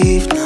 believed.